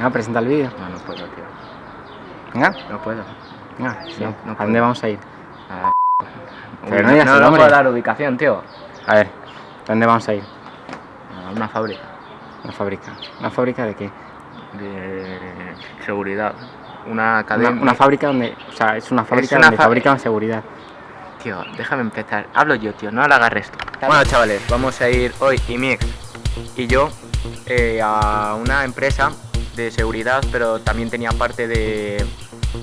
Venga, presenta el vídeo. No, no puedo, tío. Venga, No puedo. venga. sí. No, no ¿A dónde vamos a ir? Ah, Pero no digas no, el no puedo dar ubicación, tío. A ver, ¿dónde vamos a ir? A una fábrica Una fábrica. ¿Una fábrica de qué? de seguridad. Una cadena. una fábrica donde... O sea, es una fábrica una donde fa- fabrican seguridad. Tío, déjame empezar. Hablo yo, tío, no la agarres tú. Bueno, chavales, vamos a ir hoy y mi ex y yo eh, a una empresa de seguridad, pero también tenía parte de,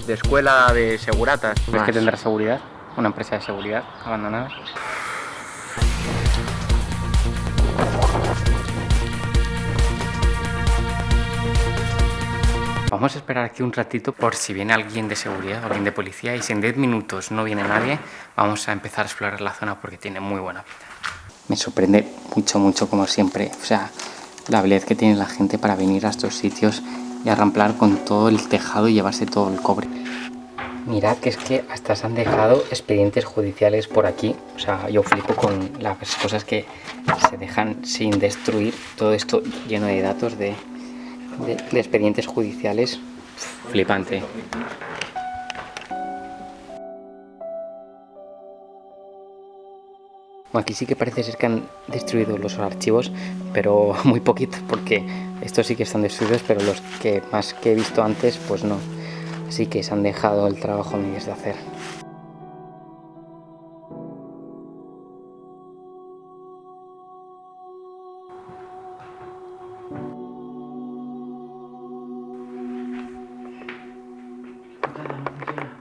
de escuela de seguratas. ¿Crees que tendrá seguridad? Una empresa de seguridad abandonada. Vamos a esperar aquí un ratito por si viene alguien de seguridad, alguien de policía y si en 10 minutos no viene nadie, vamos a empezar a explorar la zona porque tiene muy buena pinta. Me sorprende mucho, mucho como siempre, o sea, la habilidad que tiene la gente para venir a estos sitios y arramplar con todo el tejado y llevarse todo el cobre. Mirad que es que hasta se han dejado expedientes judiciales por aquí. O sea, yo flipo con las cosas que se dejan sin destruir. Todo esto lleno de datos de, de- de expedientes judiciales. Flipante. Aquí sí que parece ser que han destruido los archivos, pero muy poquitos porque estos sí que están destruidos, pero los que más que he visto antes, pues no. Así que se han dejado el trabajo a medias de hacer.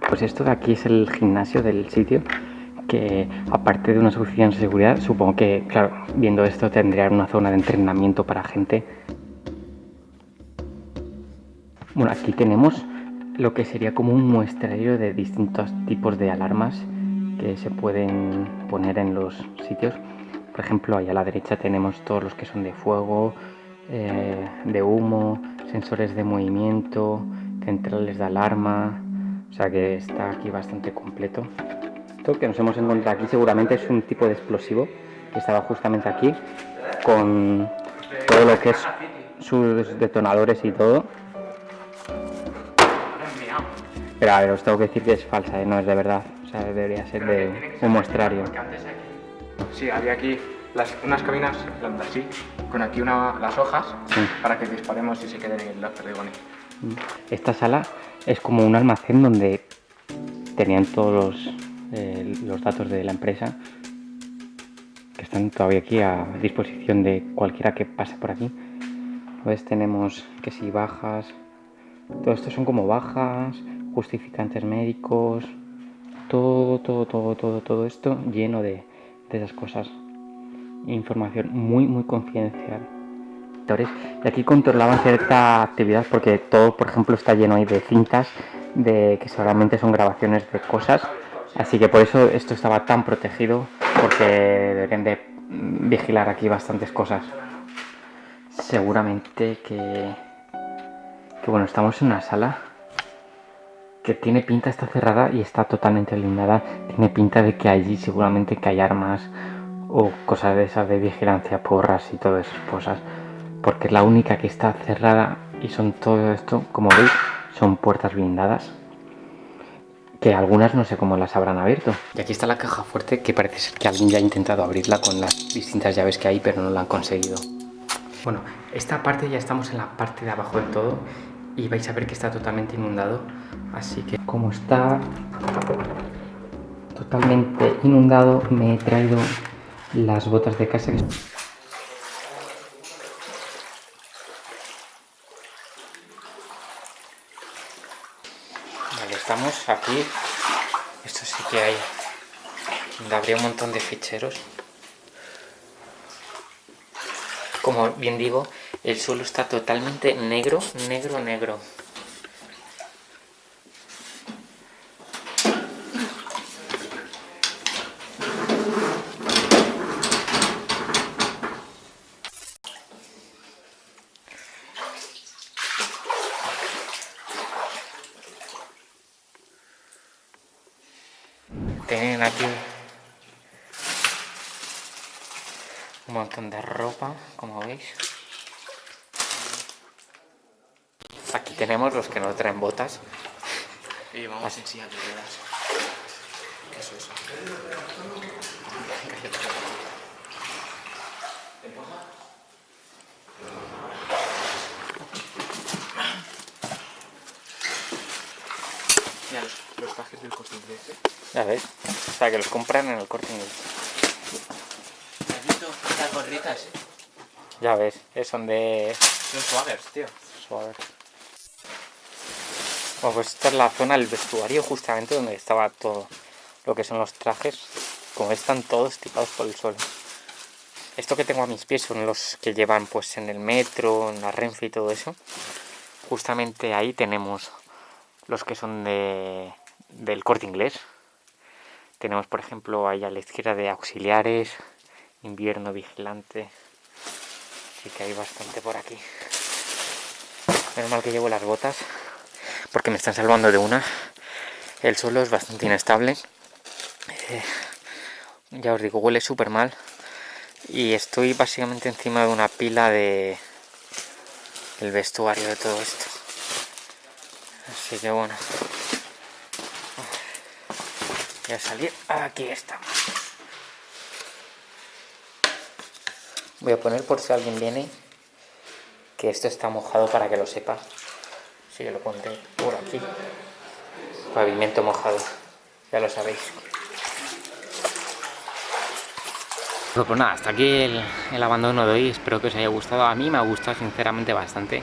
Pues esto de aquí es el gimnasio del sitio, que aparte de unas oficinas de seguridad, supongo que, claro, viendo esto tendría una zona de entrenamiento para gente. Bueno, aquí tenemos lo que sería como un muestrario de distintos tipos de alarmas que se pueden poner en los sitios. Por ejemplo, ahí a la derecha tenemos todos los que son de fuego, eh, de humo, sensores de movimiento, centrales de alarma. O sea que está aquí bastante completo. Esto que nos hemos encontrado aquí seguramente es un tipo de explosivo que estaba justamente aquí con todo lo que es sus detonadores y todo. Pero a ver, os tengo que decir que es falsa, ¿eh? no es de verdad. O sea, debería ser de un muestrario. Sí, había aquí las, unas cabinas en así, con aquí una, las hojas Sí. para que disparemos y se queden los perdigones. Esta sala es como un almacén donde tenían todos los, los datos de la empresa que están todavía aquí a disposición de cualquiera que pase por aquí. Pues tenemos que si bajas, todo esto son como bajas, justificantes médicos, todo, todo, todo, todo, todo esto lleno de, de esas cosas. Información muy, muy confidencial. Entonces, Y aquí controlaban cierta actividad porque todo, por ejemplo, está lleno ahí de cintas de que seguramente son grabaciones de cosas. Así que por eso esto estaba tan protegido porque deberían de vigilar aquí bastantes cosas. Seguramente que, que bueno, estamos en una sala que tiene pinta, está cerrada y está totalmente blindada. Tiene pinta de que allí seguramente que hay armas o cosas de esas de vigilancia, porras y todas esas cosas. Porque es la única que está cerrada y son todo esto, como veis, son puertas blindadas. Que algunas no sé cómo las habrán abierto. Y aquí está la caja fuerte que parece ser que alguien ya ha intentado abrirla con las distintas llaves que hay, pero no lo han conseguido. Bueno, esta parte ya estamos en la parte de abajo del todo y vais a ver que está totalmente inundado. Así que como está totalmente inundado, me he traído las botas de casa. que- Estamos aquí. Esto sí que hay. Habría un montón de ficheros. Como bien digo, el suelo está totalmente negro, negro, negro. Tienen aquí un montón de ropa, como veis. tenemos los que no traen botas. Y vamos Así. en silla de ruedas. ¿Qué es eso? Mira, los, los trajes del corte inglés. ¿eh? Sea, que los compran en el corte inglés. ¿Has visto las gorritas? Eh? Ya ves, son de... Son swaggers, tío. Swaggers. Bueno, pues esta es la zona del vestuario justamente donde estaba todo lo que son los trajes. Como están todos tirados por el suelo. Esto que tengo a mis pies son los que llevan pues en el metro, en la Renfe y todo eso. Justamente ahí tenemos los que son de, del corte inglés. Tenemos por ejemplo ahí a la izquierda de auxiliares, invierno vigilante, que hay bastante por aquí. Menos mal que llevo las botas, porque me están salvando de una. El suelo es bastante inestable. Eh, ya os digo, huele súper mal. Y estoy básicamente encima de una pila de el vestuario de todo esto. Así que bueno. Voy a salir. Aquí estamos. Voy a poner por si alguien viene que esto está mojado para que lo sepa. Así que lo pondré por aquí. Pavimento mojado, ya lo sabéis. Pues nada, hasta aquí el, el, abandono de hoy, espero que os haya gustado. A mí me ha gustado sinceramente bastante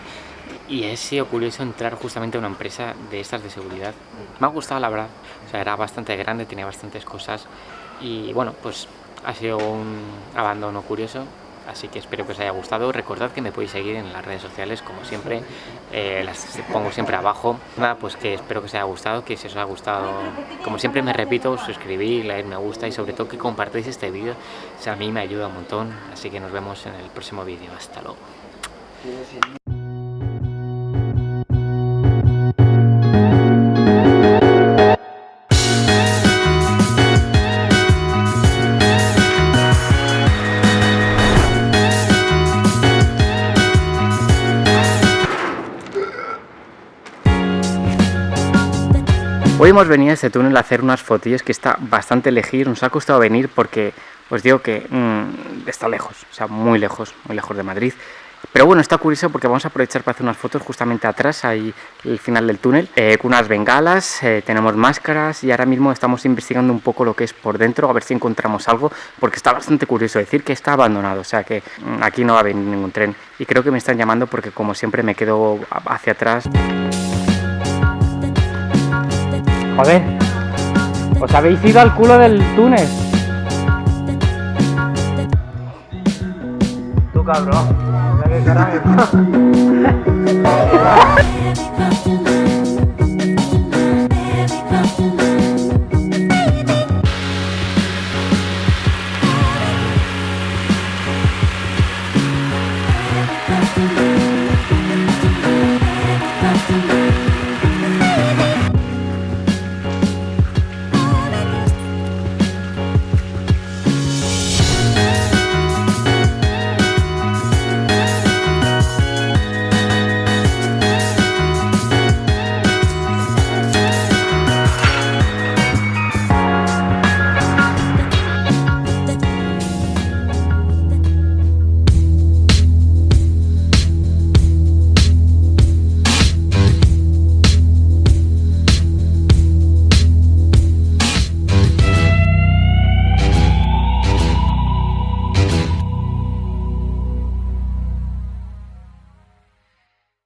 y he sido curioso entrar justamente a una empresa de estas de seguridad. Me ha gustado la verdad, o sea, era bastante grande, tenía bastantes cosas y bueno, pues ha sido un abandono curioso. Así que espero que os haya gustado. Recordad que me podéis seguir en las redes sociales como siempre eh, las pongo siempre abajo. Nada pues que espero que os haya gustado que si os ha gustado como siempre me repito suscribir, like, me gusta y sobre todo que compartáis este vídeo. O sea, a mí me ayuda un montón. Así que nos vemos en el próximo vídeo. Hasta luego Hoy hemos venido a este túnel a hacer unas fotillas que está bastante lejos, nos ha costado venir porque os digo que mm, está lejos, o sea, muy lejos, muy lejos de Madrid. Pero bueno, está curioso porque vamos a aprovechar para hacer unas fotos justamente atrás, ahí el final del túnel, eh, con unas bengalas, eh, tenemos máscaras y ahora mismo estamos investigando un poco lo que es por dentro, a ver si encontramos algo, porque está bastante curioso decir que está abandonado, o sea que mm, aquí no va a venir ningún tren. Y creo que me están llamando porque como siempre me quedo hacia atrás. Joder, os habéis ido al culo del túnel. Tú cabrón, qué